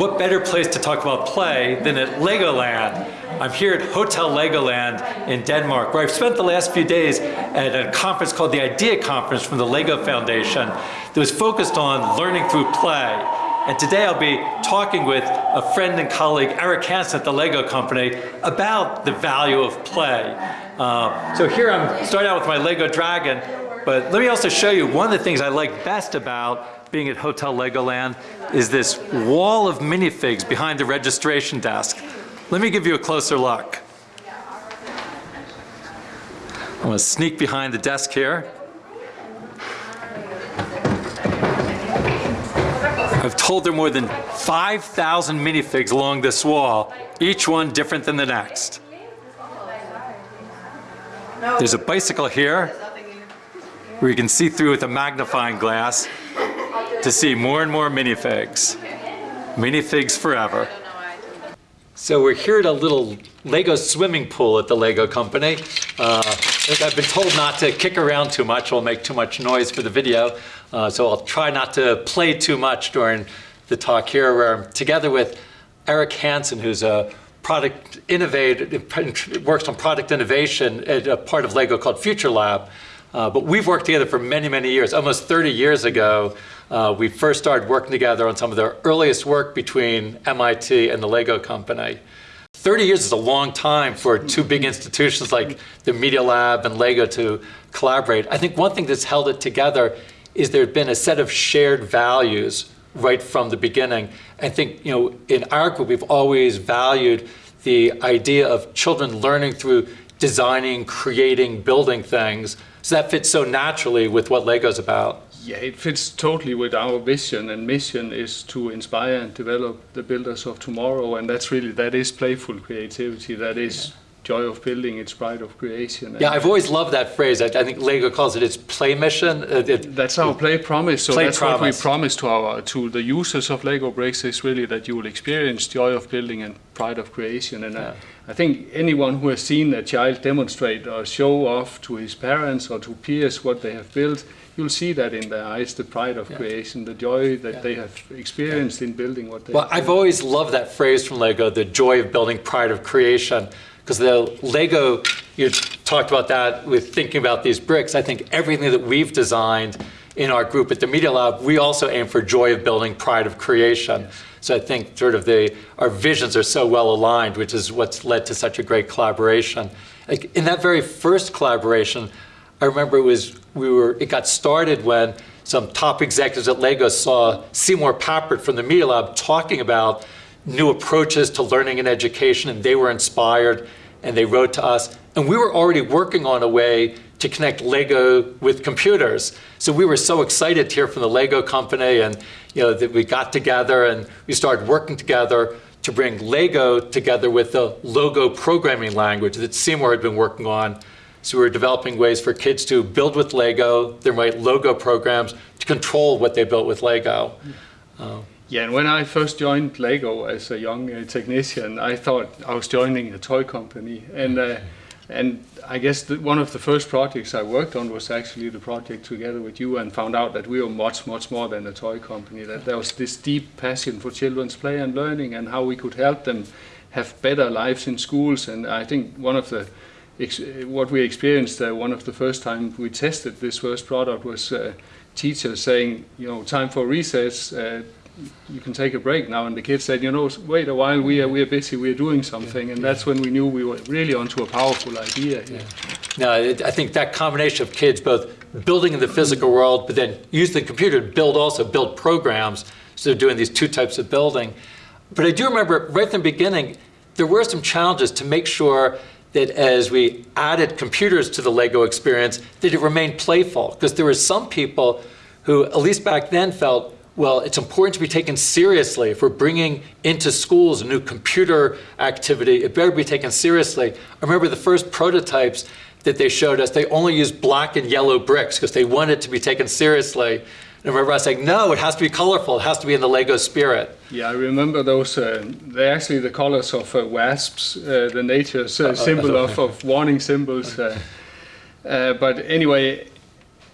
what better place to talk about play than at Legoland? I'm here at Hotel Legoland in Denmark, where I've spent the last few days at a conference called the IDEA Conference from the LEGO Foundation that was focused on learning through play. And today I'll be talking with a friend and colleague, Eric Hansen at the LEGO Company, about the value of play. Uh, so here I'm starting out with my LEGO Dragon, but let me also show you one of the things I like best about being at Hotel Legoland is this wall of minifigs behind the registration desk. Let me give you a closer look. I'm going to sneak behind the desk here. I've told there are more than 5,000 minifigs along this wall, each one different than the next. There's a bicycle here where you can see through with a magnifying glass to see more and more minifigs. Minifigs forever. So we're here at a little Lego swimming pool at the Lego company. Uh, I've been told not to kick around too much, will make too much noise for the video. Uh, so I'll try not to play too much during the talk here where together with Eric Hansen, who's a product innovator, works on product innovation at a part of Lego called Future Lab. Uh, but we've worked together for many, many years. Almost 30 years ago, uh, we first started working together on some of the earliest work between MIT and the Lego company. 30 years is a long time for two big institutions like the Media Lab and Lego to collaborate. I think one thing that's held it together is there's been a set of shared values right from the beginning. I think, you know, in our group, we've always valued the idea of children learning through designing, creating, building things. So that fits so naturally with what Lego's about. Yeah, it fits totally with our vision and mission is to inspire and develop the builders of tomorrow. And that's really, that is playful creativity. That is yeah. Joy of building, it's pride of creation. Yeah, I've always loved that phrase. I, I think Lego calls it its play mission. Uh, it, that's our play promise. So play that's promise. what we promise to our, to the users of Lego bricks is really that you will experience joy of building and pride of creation. And yeah. I, I think anyone who has seen a child demonstrate or show off to his parents or to peers what they have built, you'll see that in their eyes, the pride of yeah. creation, the joy that yeah. they have experienced in building what they Well, I've always loved that phrase from Lego, the joy of building pride of creation, because the Lego, you talked about that with thinking about these bricks, I think everything that we've designed in our group at the Media Lab, we also aim for joy of building pride of creation. Yes. So I think sort of the, our visions are so well aligned, which is what's led to such a great collaboration. Like in that very first collaboration, I remember it was we were it got started when some top executives at Lego saw Seymour Papert from the Media Lab talking about new approaches to learning and education, and they were inspired, and they wrote to us. And we were already working on a way to connect Lego with computers. So we were so excited to hear from the Lego company, and you know that we got together and we started working together to bring Lego together with the Logo programming language that Seymour had been working on so we were developing ways for kids to build with Lego, they write Logo programs to control what they built with Lego. Uh, yeah, and when I first joined Lego as a young uh, technician, I thought I was joining a toy company. And, uh, and I guess the, one of the first projects I worked on was actually the project together with you and found out that we were much, much more than a toy company, that there was this deep passion for children's play and learning and how we could help them have better lives in schools. And I think one of the what we experienced uh, one of the first time we tested this first product was uh, teachers saying, you know, time for recess, uh, you can take a break now. And the kids said, you know, wait a while, we are, we are busy, we are doing something. And that's when we knew we were really onto a powerful idea. Yeah. Now, I think that combination of kids both building in the physical world, but then use the computer to build also, build programs. So they're doing these two types of building. But I do remember right from the beginning, there were some challenges to make sure that as we added computers to the Lego experience, that it remained playful. Because there were some people who, at least back then, felt, well, it's important to be taken seriously. If we're bringing into schools a new computer activity, it better be taken seriously. I remember the first prototypes that they showed us, they only used black and yellow bricks because they wanted to be taken seriously. And I remember us saying, no, it has to be colorful. It has to be in the Lego spirit. Yeah, I remember those. Uh, they're actually the colors of uh, wasps, uh, the nature's uh, symbol of, of warning symbols. Uh, uh, but anyway,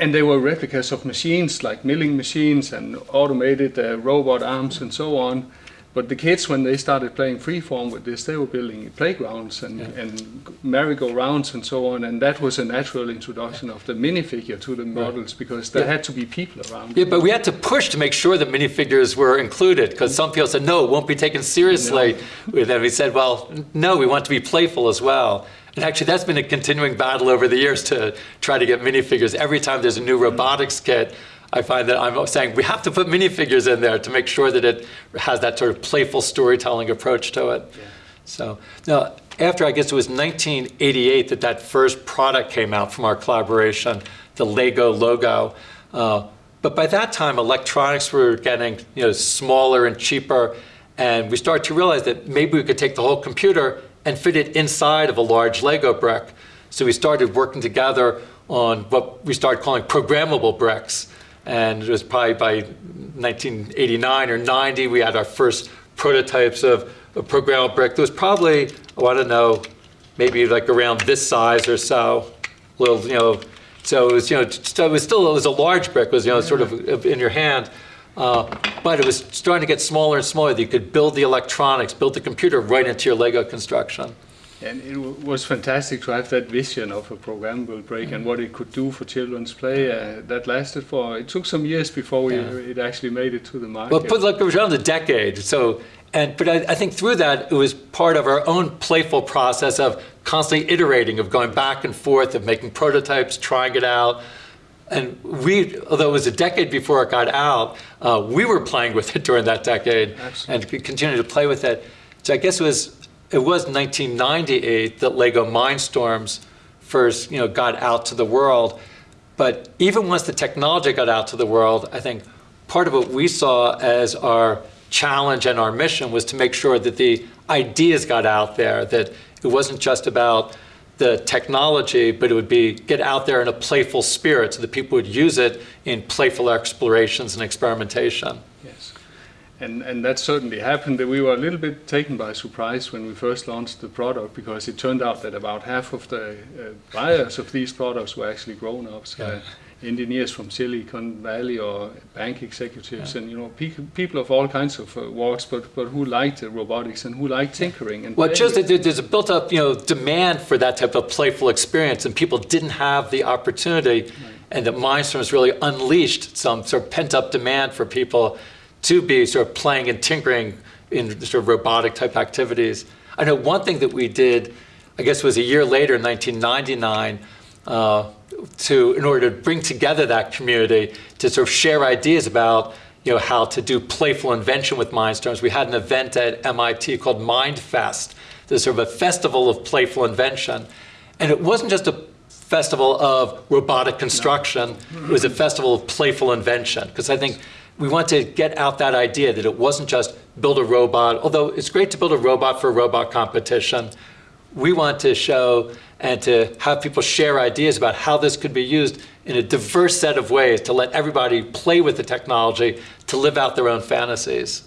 and they were replicas of machines like milling machines and automated uh, robot arms and so on. But the kids, when they started playing freeform with this, they were building playgrounds and, Yeah. and merry-go-rounds and so on. And that was a natural introduction of the minifigure to the models because there Yeah. had to be people around. Yeah, but we had to push to make sure that minifigures were included because some people said, no, it won't be taken seriously. And then we said, well, no, we want to be playful as well. And actually, that's been a continuing battle over the years to try to get minifigures. Every time there's a new robotics kit, I find that I'm saying we have to put minifigures in there to make sure that it has that sort of playful storytelling approach to it. So now, after I guess it was 1988 that that first product came out from our collaboration, the Lego logo. Uh, but by that time, electronics were getting you know smaller and cheaper, and we started to realize that maybe we could take the whole computer and fit it inside of a large Lego brick. So we started working together on what we started calling programmable bricks. And it was probably by 1989 or 90, we had our first prototypes of a programmable brick. There was probably, oh, I don't know, maybe like around this size or so, little, you know, so it was, you know, so it was still, it was a large brick, it was, you know, sort of in your hand. Uh, but it was starting to get smaller and smaller. that You could build the electronics, build the computer right into your Lego construction. And it w- was fantastic to have that vision of a programmable brick and what it could do for children's play. Uh, that lasted for, it took some years before we, Yeah. it actually made it to the market. Well, put like around a decade. So, and but I, I think through that it was part of our own playful process of constantly iterating, of going back and forth, of making prototypes, trying it out. And we, although it was a decade before it got out, uh, we were playing with it during that decade Absolutely. and continued to play with it. So I guess it was it was 1998 that Lego Mindstorms first, you know, got out to the world. But even once the technology got out to the world, I think part of what we saw as our challenge and our mission was to make sure that the ideas got out there, that it wasn't just about the technology, but it would be get out there in a playful spirit so that people would use it in playful explorations and experimentation. Yes. And, and that certainly happened. That we were a little bit taken by surprise when we first launched the product because it turned out that about half of the uh, buyers of these products were actually grown-ups, uh, Yeah. Engineers from Silicon Valley or bank executives, and you know pe- people of all kinds of uh, walks, but but who liked uh, robotics and who liked tinkering and Well, just that there's a built-up, you know, demand for that type of playful experience, and people didn't have the opportunity, and that Mindstorms really unleashed some sort of pent-up demand for people to be sort of playing and tinkering in sort of robotic type activities. I know one thing that we did, I guess it was a year later, in 1999, uh, to in order to bring together that community to sort of share ideas about you know how to do playful invention with Mindstorms. We had an event at MIT called MindFest. There's sort of a festival of playful invention, and it wasn't just a festival of robotic construction. It was a festival of playful invention because I think we want to get out that idea that it wasn't just build a robot. Although it's great to build a robot for a robot competition, we want to show and to have people share ideas about how this could be used in a diverse set of ways to let everybody play with the technology to live out their own fantasies.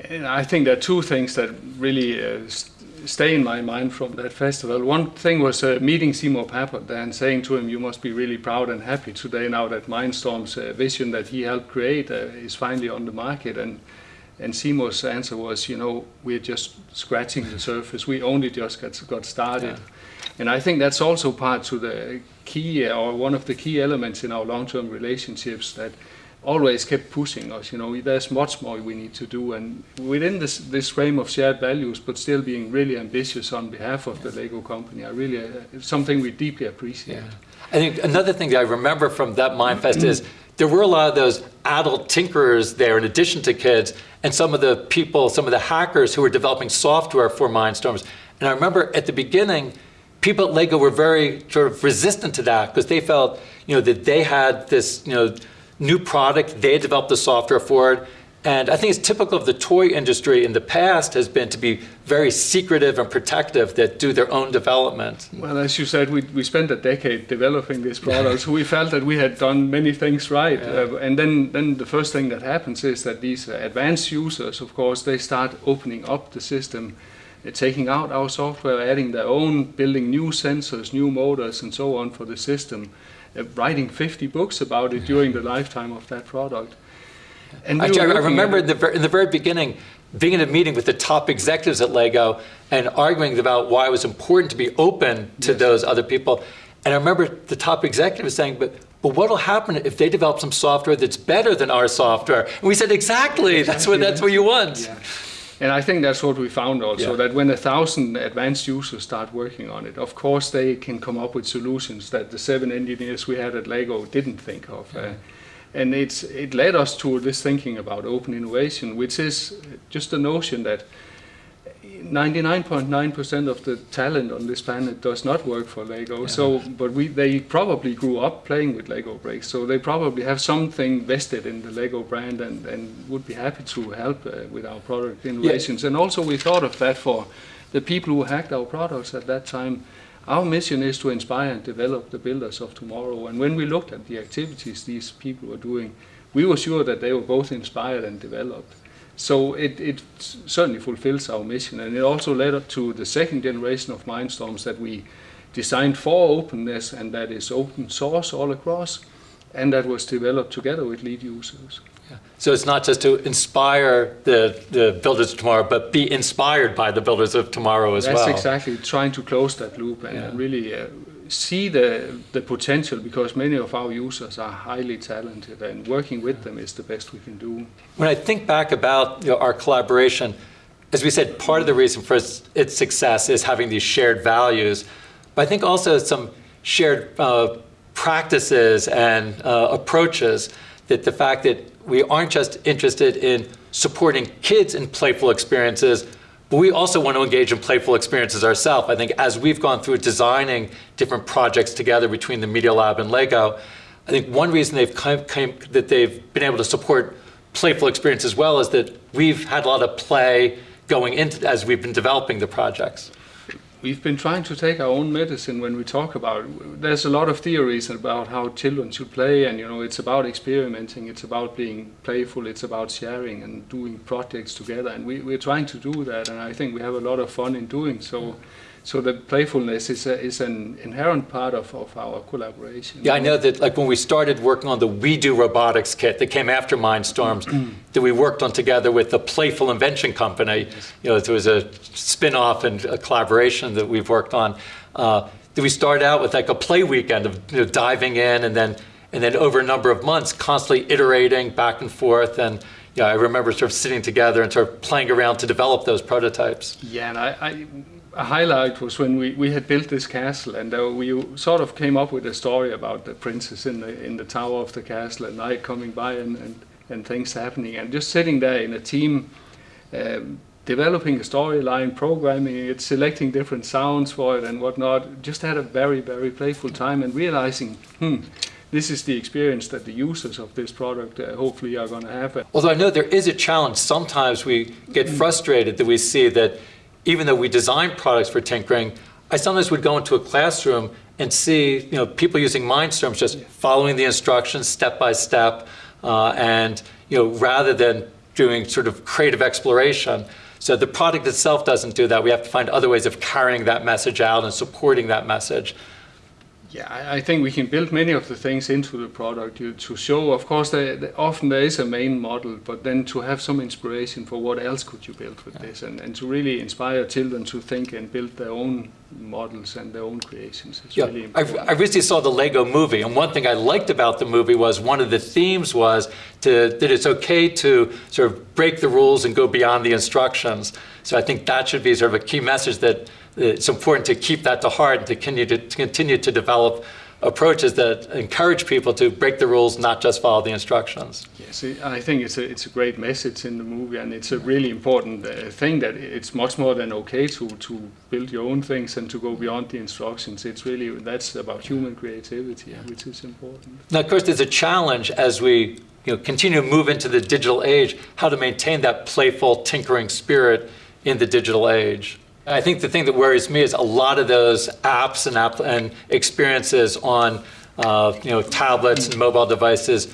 And I think there are two things that really uh, stay in my mind from that festival. One thing was uh, meeting Seymour Papert and saying to him, "You must be really proud and happy today now that Mindstorm's uh, vision that he helped create uh, is finally on the market." And and Seymour's answer was, "You know, we're just scratching the surface. We only just got got started." And I think that's also part to the key uh, or one of the key elements in our long-term relationships that always kept pushing us. You know, there's much more we need to do, and within this this frame of shared values, but still being really ambitious on behalf of the Lego company. I really uh, it's something we deeply appreciate. I think another thing that I remember from that Mindfest is there were a lot of those adult tinkerers there in addition to kids and some of the people, some of the hackers who were developing software for Mindstorms. And I remember at the beginning, people at Lego were very sort of resistant to that because they felt, you know, that they had this, you know, new product, they developed the software for it. And I think it's typical of the toy industry in the past has been to be very secretive and protective that do their own development. Well, as you said, we, we spent a decade developing this product, so we felt that we had done many things right. Uh, and then, then the first thing that happens is that these advanced users, of course, they start opening up the system, uh, taking out our software, adding their own, building new sensors, new motors, and so on for the system. uh, writing 50 books about it during the lifetime of that product. Actually, I I remember at in the, in the very beginning, being in a meeting with the top executives at Lego and arguing about why it was important to be open to those other people. And I remember the top executive saying, but, but what'll happen if they develop some software that's better than our software? And we said, exactly, that's what, that's what you want. Yeah. And I think that's what we found also, Yeah. that when a thousand advanced users start working on it, of course they can come up with solutions that the seven engineers we had at Lego didn't think of. Uh, and it's, it led us to this thinking about open innovation, which is just the notion that 99.9% of the talent on this planet does not work for Lego. So, but we, they probably grew up playing with Lego bricks, so they probably have something vested in the Lego brand and, and would be happy to help uh, with our product innovations. And also, we thought of that for the people who hacked our products at that time. Our mission is to inspire and develop the builders of tomorrow. And when we looked at the activities these people were doing, we were sure that they were both inspired and developed. So it, it certainly fulfills our mission, and it also led up to the second generation of Mindstorms that we designed for openness and that is open source all across, and that was developed together with lead users. So it's not just to inspire the, the builders of tomorrow, but be inspired by the builders of tomorrow as That's well. exactly trying to close that loop and, Yeah. really uh, see the, the potential because many of our users are highly talented and working with them is the best we can do. When I think back about you know, our collaboration, as we said, part of the reason for its, its success is having these shared values, but I think also some shared uh, practices and uh, approaches that the fact that we aren't just interested in supporting kids in playful experiences, but we also want to engage in playful experiences ourselves. I think as we've gone through designing different projects together between the Media Lab and Lego, I think one reason they've come, came, that they've been able to support playful experience as well is that we've had a lot of play going into as we've been developing the projects. We've been trying to take our own medicine when we talk about. There's a lot of theories about how children should play, and you know, it's about experimenting, it's about being playful, it's about sharing and doing projects together, and we, we're trying to do that, and I think we have a lot of fun in doing so. So the playfulness is, a, is an inherent part of, of our collaboration. Yeah, I know that like when we started working on the WeDo Robotics kit that came after Mindstorms, that we worked on together with the Playful Invention Company. You know, there was a spin-off and a collaboration that we've worked on. Uh, that we started out with like a play weekend of you know, diving in and then and then over a number of months constantly iterating back and forth and yeah, I remember sort of sitting together and sort of playing around to develop those prototypes. Yeah, and I, I, a highlight was when we, we had built this castle, and uh, we sort of came up with a story about the princess in the in the tower of the castle, and knight coming by, and, and, and things happening, and just sitting there in a team, um, developing a storyline, programming it, selecting different sounds for it, and whatnot. Just had a very very playful time, and realizing, hmm. This is the experience that the users of this product uh, hopefully are going to have. Although I know there is a challenge, sometimes we get frustrated that we see that even though we design products for tinkering, I sometimes would go into a classroom and see you know, people using Mindstorms just following the instructions step by step, uh, and you know, rather than doing sort of creative exploration. So the product itself doesn't do that. We have to find other ways of carrying that message out and supporting that message. Yeah, I- I think we can build many of the things into the product you- to show. Of course, often there is a main model, but then to have some inspiration for what else could you build with this, and, and to really inspire children to think and build their own models and their own creations is Yeah, really I, important. I recently saw the Lego movie, and one thing I liked about the movie was one of the themes was to, that it's okay to sort of break the rules and go beyond the instructions. So I think that should be sort of a key message that it's important to keep that to heart and to continue to, to continue to develop approaches that encourage people to break the rules, not just follow the instructions. Yes, I think it's a, it's a great message in the movie, and it's a really important uh, thing that it's much more than okay to, to build your own things and to go beyond the instructions. It's really, that's about human creativity, which is important. Now, of course, there's a challenge as we you know, continue to move into the digital age, how to maintain that playful, tinkering spirit in the digital age. I think the thing that worries me is a lot of those apps and, app and experiences on uh, you know, tablets and mobile devices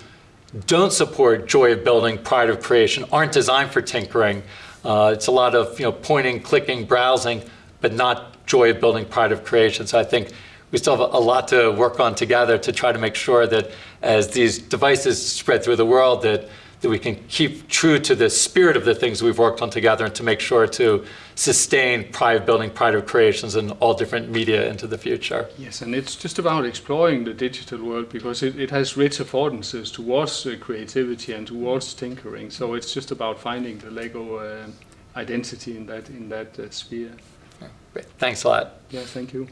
don't support joy of building, pride of creation, aren't designed for tinkering. Uh, it's a lot of you know, pointing, clicking, browsing, but not joy of building, pride of creation. So I think we still have a lot to work on together to try to make sure that as these devices spread through the world, that, that we can keep true to the spirit of the things we've worked on together and to make sure to sustain pride of building, pride of creations and all different media into the future. Yes, and it's just about exploring the digital world because it, it has rich affordances towards uh, creativity and towards tinkering. So it's just about finding the Lego uh, identity in that in that uh, sphere. Great. Thanks a lot. Yeah, thank you.